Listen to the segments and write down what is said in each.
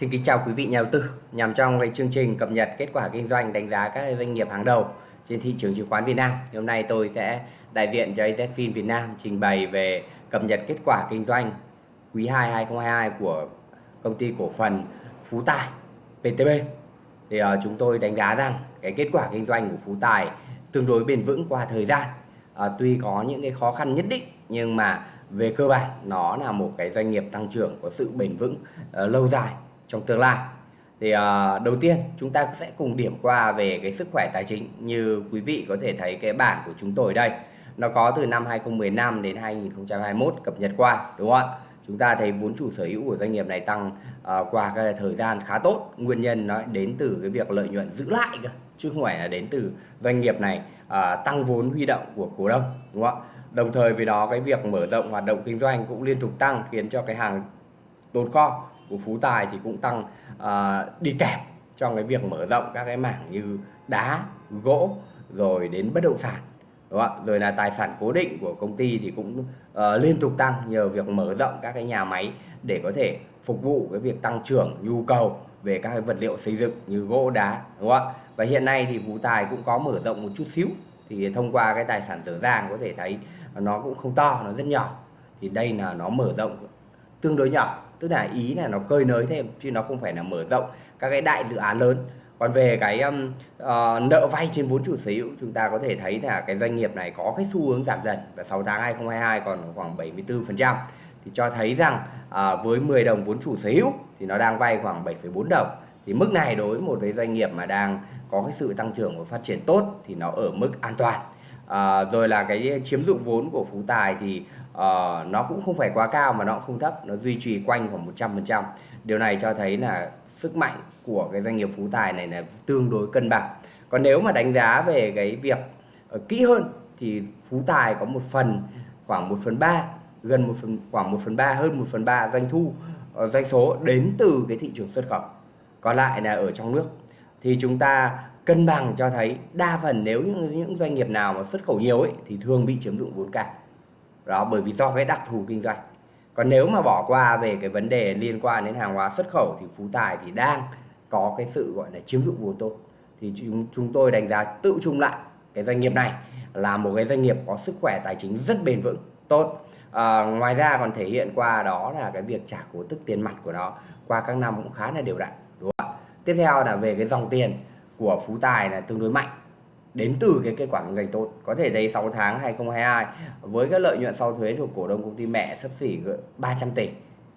Xin kính chào quý vị nhà đầu tư. Nhằm trong cái chương trình cập nhật kết quả kinh doanh đánh giá các doanh nghiệp hàng đầu trên thị trường chứng khoán Việt Nam. Hôm nay tôi sẽ đại diện cho AZFIN Việt Nam trình bày về cập nhật kết quả kinh doanh quý 2 2022 của công ty cổ phần Phú Tài PTB. Thì uh, chúng tôi đánh giá rằng cái kết quả kinh doanh của Phú Tài tương đối bền vững qua thời gian. Uh, tuy có những cái khó khăn nhất định nhưng mà về cơ bản nó là một cái doanh nghiệp tăng trưởng có sự bền vững uh, lâu dài trong tương lai. Thì uh, đầu tiên chúng ta sẽ cùng điểm qua về cái sức khỏe tài chính. Như quý vị có thể thấy cái bảng của chúng tôi đây nó có từ năm 2015 đến 2021 cập nhật qua đúng không ạ? Chúng ta thấy vốn chủ sở hữu của doanh nghiệp này tăng uh, qua cái thời gian khá tốt. Nguyên nhân nó đến từ cái việc lợi nhuận giữ lại cơ chứ không phải là đến từ doanh nghiệp này uh, tăng vốn huy động của cổ đông đúng không ạ? Đồng thời với đó cái việc mở rộng hoạt động kinh doanh cũng liên tục tăng khiến cho cái hàng tồn kho của Phú Tài thì cũng tăng uh, đi kèm trong cái việc mở rộng các cái mảng như đá, gỗ rồi đến bất động sản đúng không? rồi là tài sản cố định của công ty thì cũng uh, liên tục tăng nhờ việc mở rộng các cái nhà máy để có thể phục vụ cái việc tăng trưởng nhu cầu về các cái vật liệu xây dựng như gỗ đá đúng không ạ? Và hiện nay thì Phú Tài cũng có mở rộng một chút xíu. Thì thông qua cái tài sản dở dàng có thể thấy nó cũng không to nó rất nhỏ. Thì đây là nó mở rộng tương đối nhỏ tức là ý là nó cơi nới thêm chứ nó không phải là mở rộng các cái đại dự án lớn. Còn về cái um, uh, nợ vay trên vốn chủ sở hữu chúng ta có thể thấy là cái doanh nghiệp này có cái xu hướng giảm dần và 6 tháng 2022 còn khoảng 74% thì cho thấy rằng uh, với 10 đồng vốn chủ sở hữu thì nó đang vay khoảng 7,4 đồng. Thì mức này đối với một cái doanh nghiệp mà đang có cái sự tăng trưởng và phát triển tốt thì nó ở mức an toàn. À, rồi là cái chiếm dụng vốn của Phú Tài thì uh, nó cũng không phải quá cao mà nó cũng không thấp nó duy trì quanh khoảng 100% điều này cho thấy là sức mạnh của cái doanh nghiệp Phú Tài này là tương đối cân bằng. Còn nếu mà đánh giá về cái việc uh, kỹ hơn thì Phú Tài có một phần khoảng 1 phần 3 gần một phần khoảng 1 phần 3 hơn 1 phần 3 doanh thu uh, doanh số đến từ cái thị trường xuất khẩu. Còn lại là ở trong nước. Thì chúng ta cân bằng cho thấy đa phần nếu những, những doanh nghiệp nào mà xuất khẩu nhiều ấy thì thường bị chiếm dụng vốn cả đó bởi vì do cái đặc thù kinh doanh. Còn nếu mà bỏ qua về cái vấn đề liên quan đến hàng hóa xuất khẩu thì Phú Tài thì đang có cái sự gọi là chiếm dụng vốn tốt. Thì chúng, chúng tôi đánh giá tự chung lại cái doanh nghiệp này là một cái doanh nghiệp có sức khỏe tài chính rất bền vững tốt. À, ngoài ra còn thể hiện qua đó là cái việc trả cổ tức tiền mặt của nó qua các năm cũng khá là đều đặn đúng không ạ? Tiếp theo là về cái dòng tiền của Phú Tài là tương đối mạnh đến từ cái kết quả kinh doanh tốt. Có thể thấy 6 tháng 2022 với cái lợi nhuận sau thuế thuộc cổ đông công ty mẹ sấp xỉ 300 tỷ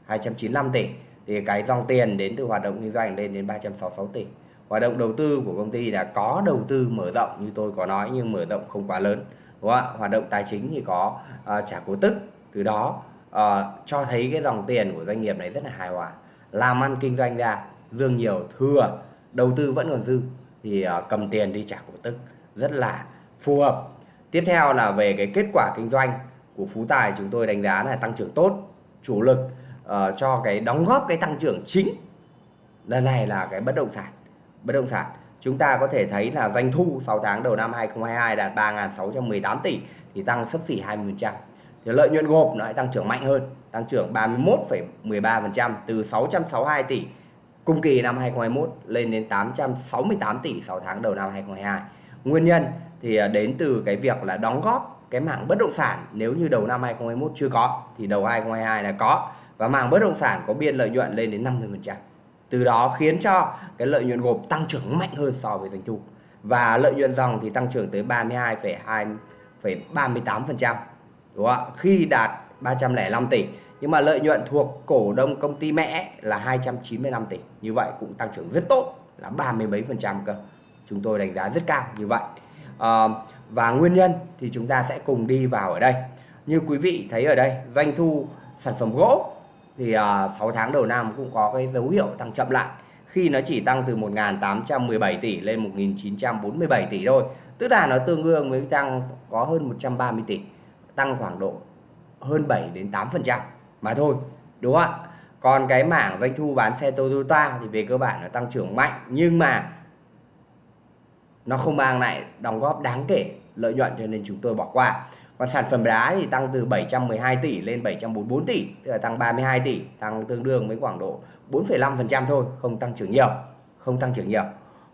295 tỷ thì cái dòng tiền đến từ hoạt động kinh doanh lên đến 366 tỷ. Hoạt động đầu tư của công ty là có đầu tư mở rộng như tôi có nói nhưng mở rộng không quá lớn đúng không ạ? Hoạt động tài chính thì có uh, trả cổ tức. Từ đó uh, cho thấy cái dòng tiền của doanh nghiệp này rất là hài hòa làm ăn kinh doanh ra dương nhiều thừa đầu tư vẫn còn dư thì uh, cầm tiền đi trả cổ tức rất là phù hợp. Tiếp theo là về cái kết quả kinh doanh của Phú Tài chúng tôi đánh giá là tăng trưởng tốt chủ lực uh, cho cái đóng góp cái tăng trưởng chính. Lần này là cái bất động sản bất động sản. Chúng ta có thể thấy là doanh thu 6 tháng đầu năm 2022 đạt 3.618 tỷ thì tăng sấp xỉ 20% thì lợi nhuận gộp nó lại tăng trưởng mạnh hơn tăng trưởng 31,13% từ 662 tỷ cùng kỳ năm 2021 lên đến 868 tỷ 6 tháng đầu năm 2022 Nguyên nhân thì à, đến từ cái việc là đóng góp cái mảng bất động sản nếu như đầu năm 2021 chưa có thì đầu 2022 là có và mảng bất động sản có biên lợi nhuận lên đến 50%. Từ đó khiến cho cái lợi nhuận gộp tăng trưởng mạnh hơn so với doanh thu. Và lợi nhuận dòng thì tăng trưởng tới 32,2,38%. Đúng không ạ? Khi đạt 305 tỷ nhưng mà lợi nhuận thuộc cổ đông công ty mẹ là 295 tỷ. Như vậy cũng tăng trưởng rất tốt là 30 mấy phần trăm cơ chúng tôi đánh giá rất cao như vậy. À, và nguyên nhân thì chúng ta sẽ cùng đi vào ở đây. Như quý vị thấy ở đây doanh thu sản phẩm gỗ thì ờ, à, 6 tháng đầu năm cũng có cái dấu hiệu tăng chậm lại. Khi nó chỉ tăng từ 1.817 tỷ lên 1.947 tỷ thôi. Tức là nó tương đương với tăng có hơn 130 tỷ tăng khoảng độ hơn 7 đến 8 phần trăm mà thôi đúng không ạ? Còn cái mảng doanh thu bán xe Toyota thì về cơ bản nó tăng trưởng mạnh nhưng mà nó không mang lại đóng góp đáng kể lợi nhuận cho nên chúng tôi bỏ qua. Còn sản phẩm đá thì tăng từ 712 tỷ lên 744 tỷ tức là tăng 32 tỷ tăng tương đương với khoảng độ 4,5% thôi không tăng trưởng nhiều không tăng trưởng nhiều.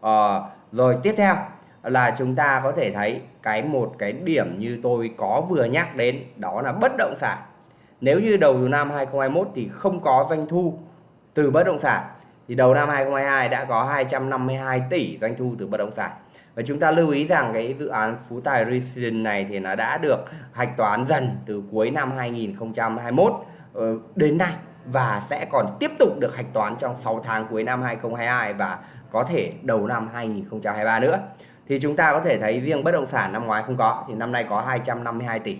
À, rồi tiếp theo là chúng ta có thể thấy cái một cái điểm như tôi có vừa nhắc đến đó là bất động sản. Nếu như đầu năm 2021 thì không có doanh thu từ bất động sản thì đầu năm 2022 đã có 252 tỷ doanh thu từ bất động sản và chúng ta lưu ý rằng cái dự án Phú Tài Residence này thì nó đã được hạch toán dần từ cuối năm 2021 ờ, đến nay và sẽ còn tiếp tục được hạch toán trong 6 tháng cuối năm 2022 và có thể đầu năm 2023 nữa. Thì chúng ta có thể thấy riêng bất động sản năm ngoái không có, thì năm nay có 252 tỷ.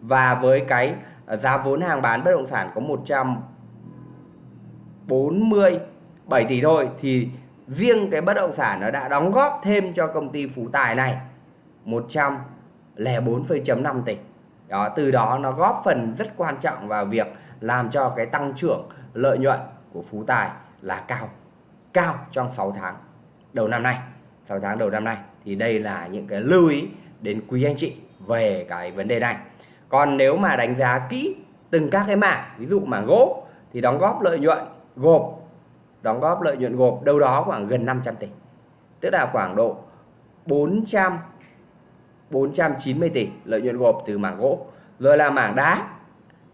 Và với cái ờ, giá vốn hàng bán bất động sản có 147 tỷ thôi thì riêng cái bất động sản nó đã đóng góp thêm cho công ty Phú Tài này 104,5 tỷ. Đó, từ đó nó góp phần rất quan trọng vào việc làm cho cái tăng trưởng lợi nhuận của Phú Tài là cao cao trong 6 tháng đầu năm nay 6 tháng đầu năm nay thì đây là những cái lưu ý đến quý anh chị về cái vấn đề này còn nếu mà đánh giá kỹ từng các cái mảng ví dụ mảng gỗ thì đóng góp lợi nhuận gộp đóng góp lợi nhuận gộp đâu đó khoảng gần 500 tỷ. Tức là khoảng độ 400 490 tỷ lợi nhuận gộp từ mảng gỗ. Rồi là mảng đá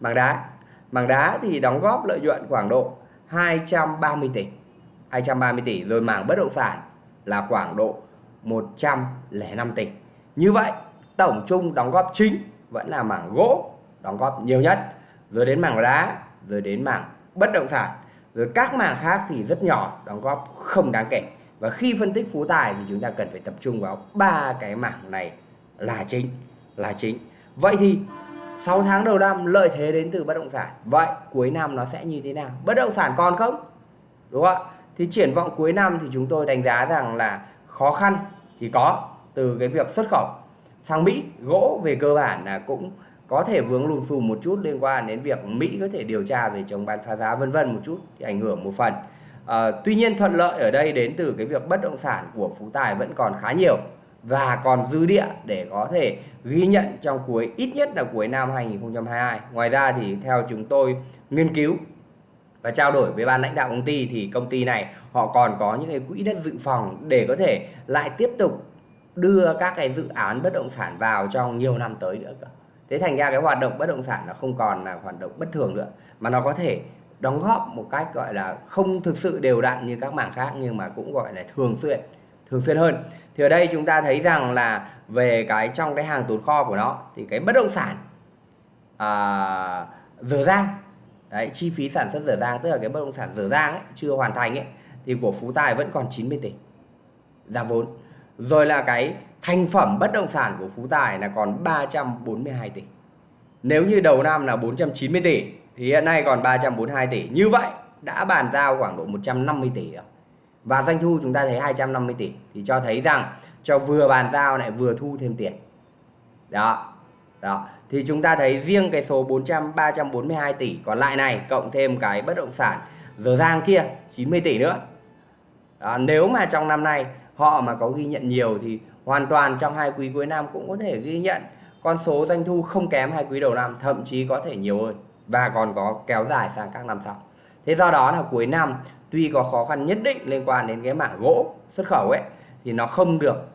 mảng đá. Mảng đá thì đóng góp lợi nhuận khoảng độ 230 tỷ 230 tỷ. Rồi mảng bất động sản là khoảng độ 105 tỷ. Như vậy, tổng chung đóng góp chính vẫn là mảng gỗ đóng góp nhiều nhất. Rồi đến mảng đá, rồi đến mảng bất động sản rồi các mảng khác thì rất nhỏ, đóng góp không đáng kể. Và khi phân tích phú tài thì chúng ta cần phải tập trung vào ba cái mảng này là chính là chính. Vậy thì 6 tháng đầu năm, lợi thế đến từ bất động sản. Vậy cuối năm nó sẽ như thế nào? Bất động sản còn không? Đúng không ạ? Thì triển vọng cuối năm thì chúng tôi đánh giá rằng là khó khăn thì có từ cái việc xuất khẩu sang Mỹ. Gỗ về cơ bản là cũng có thể vướng lùm xùm một chút liên quan đến việc Mỹ có thể điều tra về chống bán phá giá vân vân một chút thì ảnh hưởng một phần à, tuy nhiên thuận lợi ở đây đến từ cái việc bất động sản của Phú Tài vẫn còn khá nhiều và còn dư địa để có thể ghi nhận trong cuối ít nhất là cuối năm 2022 ngoài ra thì theo chúng tôi nghiên cứu và trao đổi với ban lãnh đạo công ty thì công ty này họ còn có những cái quỹ đất dự phòng để có thể lại tiếp tục đưa các cái dự án bất động sản vào trong nhiều năm tới nữa cơ. Thế thành ra cái hoạt động bất động sản nó không còn là hoạt động bất thường nữa mà nó có thể đóng góp một cách gọi là không thực sự đều đặn như các mảng khác nhưng mà cũng gọi là thường xuyên thường xuyên hơn. Thì ở đây chúng ta thấy rằng là về cái trong cái hàng tồn kho của nó thì cái bất động sản à, dở dang đấy chi phí sản xuất dở dang tức là cái bất động sản dở dang ấy, chưa hoàn thành ấy thì của Phú Tài vẫn còn 90 tỷ giá vốn. Rồi là cái thành phẩm bất động sản của Phú Tài là còn 342 tỷ. Nếu như đầu năm là 490 tỷ thì hiện nay còn 342 tỷ. Như vậy đã bàn giao khoảng độ 150 tỷ rồi. Và doanh thu chúng ta thấy 250 tỷ thì cho thấy rằng cho vừa bàn giao lại vừa thu thêm tiền. Đó đó. Thì chúng ta thấy riêng cái số 400 342 tỷ còn lại này cộng thêm cái bất động sản giờ giang kia 90 tỷ nữa. Đó, nếu mà trong năm nay họ mà có ghi nhận nhiều thì hoàn toàn trong hai quý cuối năm cũng có thể ghi nhận con số doanh thu không kém hai quý đầu năm, thậm chí có thể nhiều hơn và còn có kéo dài sang các năm sau. Thế do đó là cuối năm tuy có khó khăn nhất định liên quan đến cái mảng gỗ xuất khẩu ấy, thì nó không được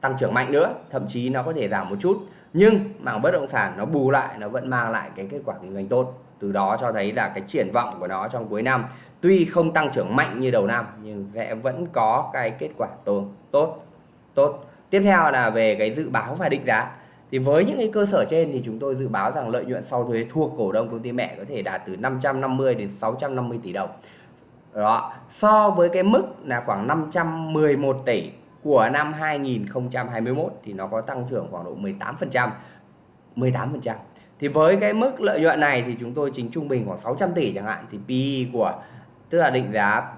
tăng trưởng mạnh nữa, thậm chí nó có thể giảm một chút. Nhưng mảng bất động sản nó bù lại, nó vẫn mang lại cái kết quả kinh doanh tốt. Từ đó cho thấy là cái triển vọng của nó trong cuối năm tuy không tăng trưởng mạnh như đầu năm, nhưng sẽ vẫn có cái kết quả tốt tốt tốt tiếp theo là về cái dự báo và định giá thì với những cái cơ sở trên thì chúng tôi dự báo rằng lợi nhuận sau thuế thuộc cổ đông công ty mẹ có thể đạt từ 550 đến 650 tỷ đồng đó so với cái mức là khoảng 511 tỷ của năm 2021 thì nó có tăng trưởng khoảng độ 18%. 18%. Thì với cái mức lợi nhuận này thì chúng tôi chính trung bình khoảng 600 tỷ chẳng hạn thì PE của tức là định giá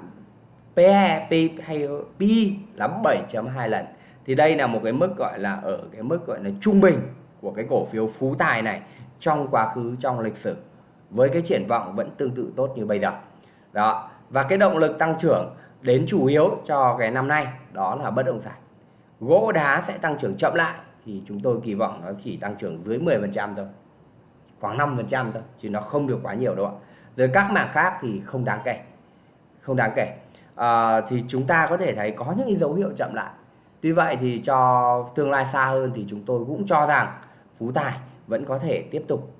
PE, P hay PE là 7.2 lần. Thì đây là một cái mức gọi là ở cái mức gọi là trung bình của cái cổ phiếu Phú Tài này trong quá khứ trong lịch sử. Với cái triển vọng vẫn tương tự tốt như bây giờ. Đó. Và cái động lực tăng trưởng đến chủ yếu cho cái năm nay đó là bất động sản. Gỗ đá sẽ tăng trưởng chậm lại thì chúng tôi kỳ vọng nó chỉ tăng trưởng dưới 10% thôi. Khoảng 5% thôi chứ nó không được quá nhiều đâu ạ. Rồi các mảng khác thì không đáng kể. Không đáng kể. À, thì chúng ta có thể thấy có những cái dấu hiệu chậm lại tuy vậy thì cho tương lai xa hơn thì chúng tôi cũng cho rằng phú tài vẫn có thể tiếp tục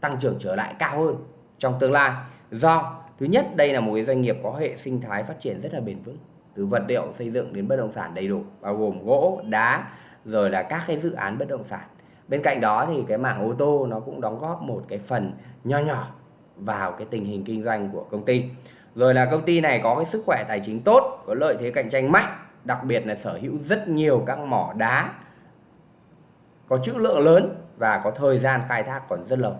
tăng trưởng trở lại cao hơn trong tương lai. Do, thứ nhất, đây là một cái doanh nghiệp có hệ sinh thái phát triển rất là bền vững. Từ vật liệu xây dựng đến bất động sản đầy đủ, bao gồm gỗ, đá, rồi là các cái dự án bất động sản. Bên cạnh đó thì cái mảng ô tô nó cũng đóng góp một cái phần nho nhỏ vào cái tình hình kinh doanh của công ty. Rồi là công ty này có cái sức khỏe tài chính tốt, có lợi thế cạnh tranh mạnh đặc biệt là sở hữu rất nhiều các mỏ đá có trữ lượng lớn và có thời gian khai thác còn rất lâu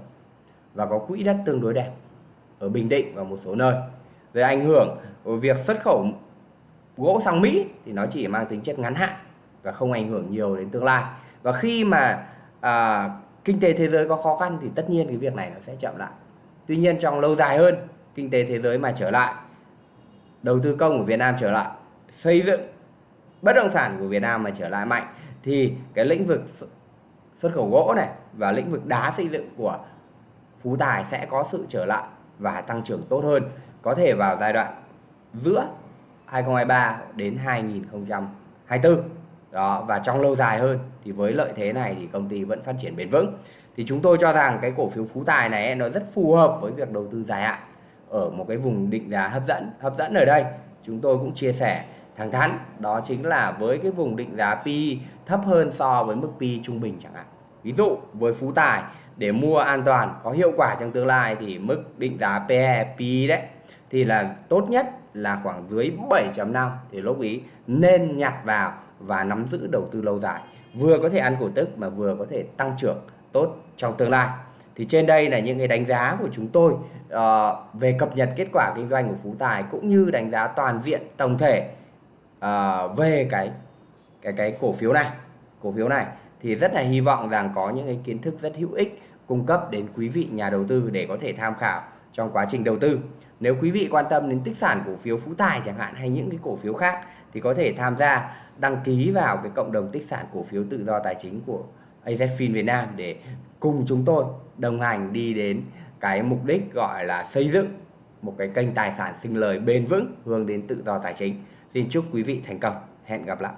và có quỹ đất tương đối đẹp ở Bình Định và một số nơi. Về ảnh hưởng của việc xuất khẩu gỗ sang Mỹ thì nó chỉ mang tính chất ngắn hạn và không ảnh hưởng nhiều đến tương lai. Và khi mà à, kinh tế thế giới có khó khăn thì tất nhiên cái việc này nó sẽ chậm lại. Tuy nhiên trong lâu dài hơn kinh tế thế giới mà trở lại đầu tư công của Việt Nam trở lại xây dựng bất động sản của Việt Nam mà trở lại mạnh thì cái lĩnh vực xuất khẩu gỗ này và lĩnh vực đá xây dựng của Phú Tài sẽ có sự trở lại và tăng trưởng tốt hơn, có thể vào giai đoạn giữa 2023 đến 2024 đó, và trong lâu dài hơn thì với lợi thế này thì công ty vẫn phát triển bền vững. Thì chúng tôi cho rằng cái cổ phiếu Phú Tài này nó rất phù hợp với việc đầu tư dài hạn ở một cái vùng định giá hấp dẫn hấp dẫn ở đây. Chúng tôi cũng chia sẻ thẳng thắn đó chính là với cái vùng định giá PE thấp hơn so với mức PE trung bình chẳng hạn. Ví dụ với Phú Tài để mua an toàn có hiệu quả trong tương lai thì mức định giá PE PE đấy thì là tốt nhất là khoảng dưới 7.5 thì lúc ý nên nhặt vào và nắm giữ đầu tư lâu dài. Vừa có thể ăn cổ tức mà vừa có thể tăng trưởng tốt trong tương lai. Thì trên đây là những cái đánh giá của chúng tôi uh, về cập nhật kết quả kinh doanh của Phú Tài cũng như đánh giá toàn diện tổng thể à, về cái cái cái cổ phiếu này cổ phiếu này thì rất là hy vọng rằng có những cái kiến thức rất hữu ích cung cấp đến quý vị nhà đầu tư để có thể tham khảo trong quá trình đầu tư nếu quý vị quan tâm đến tích sản cổ phiếu Phú Tài chẳng hạn hay những cái cổ phiếu khác thì có thể tham gia đăng ký vào cái cộng đồng tích sản cổ phiếu tự do tài chính của AZFIN Việt Nam để cùng chúng tôi đồng hành đi đến cái mục đích gọi là xây dựng một cái kênh tài sản sinh lời bền vững hướng đến tự do tài chính. Xin chúc quý vị thành công. Hẹn gặp lại.